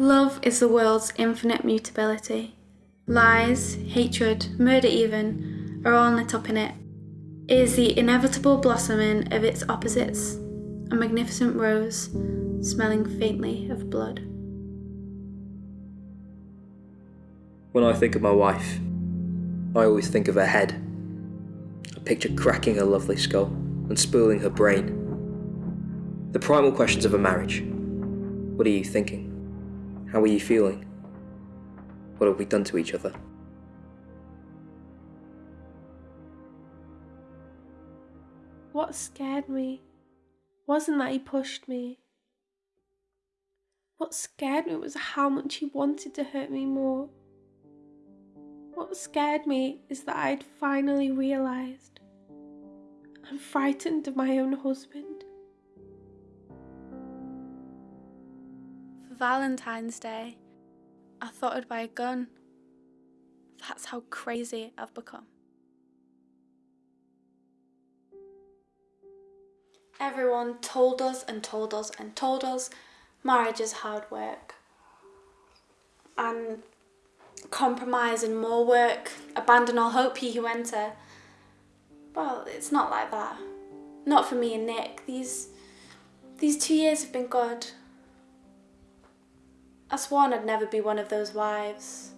Love is the world's infinite mutability. Lies, hatred, murder even, are all lit up in it. It is the inevitable blossoming of its opposites, a magnificent rose smelling faintly of blood. When I think of my wife, I always think of her head. I picture cracking her lovely skull and spoiling her brain. The primal questions of a marriage. What are you thinking? How are you feeling? What have we done to each other? What scared me wasn't that he pushed me. What scared me was how much he wanted to hurt me more. What scared me is that I'd finally realised I'm frightened of my own husband. Valentine's Day, I thought I'd buy a gun. That's how crazy I've become. Everyone told us and told us and told us marriage is hard work. And compromise and more work, abandon all hope ye who enter. Well, it's not like that. Not for me and Nick. These these two years have been good. I sworn I'd never be one of those wives.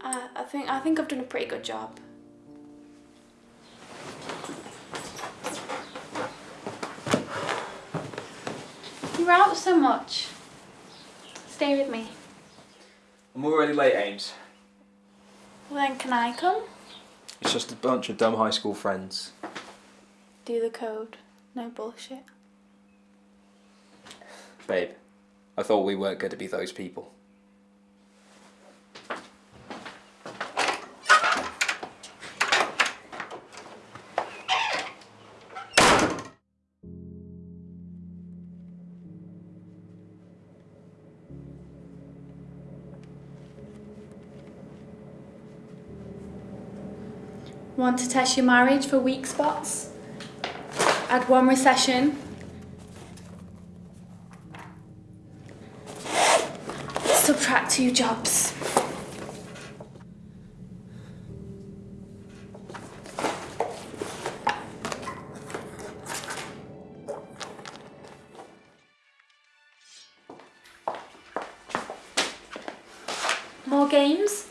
I, I think I think I've done a pretty good job. You're out so much. Stay with me. I'm already late, Ames. Well then can I come? It's just a bunch of dumb high school friends. Do the code. No bullshit. Babe, I thought we weren't going to be those people. Want to test your marriage for weak spots? Add one recession. Two jobs. More games?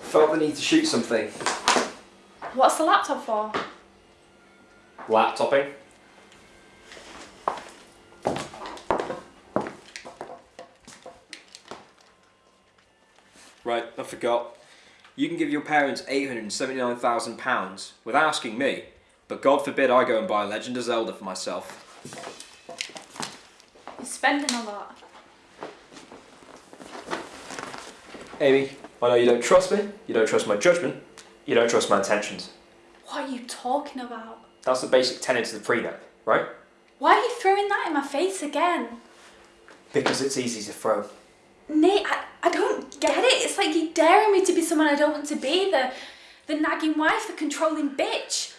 Felt the need to shoot something. What's the laptop for? Laptopping? Right, I forgot. You can give your parents £879,000 without asking me, but God forbid I go and buy a Legend of Zelda for myself. You're spending a lot. Amy, I know you don't trust me, you don't trust my judgment, you don't trust my intentions. What are you talking about? That's the basic tenet of the prenup, right? Why are you throwing that in my face again? Because it's easy to throw. Nate, I, I don't get it. It's like you're daring me to be someone I don't want to be. The, the nagging wife, the controlling bitch.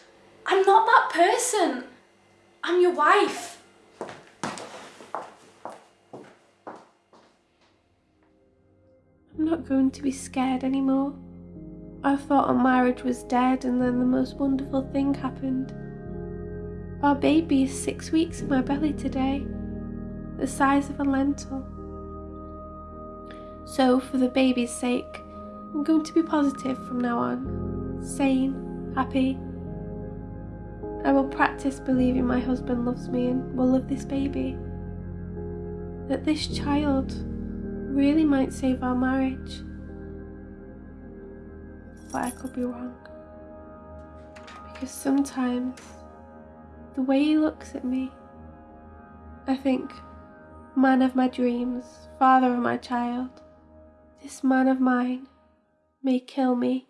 I'm not that person. I'm your wife. I'm not going to be scared anymore. I thought our marriage was dead, and then the most wonderful thing happened. Our baby is six weeks in my belly today, the size of a lentil. So, for the baby's sake, I'm going to be positive from now on, sane, happy. I will practice believing my husband loves me and will love this baby. That this child really might save our marriage. But I could be wrong. Because sometimes the way he looks at me, I think, man of my dreams, father of my child, this man of mine may kill me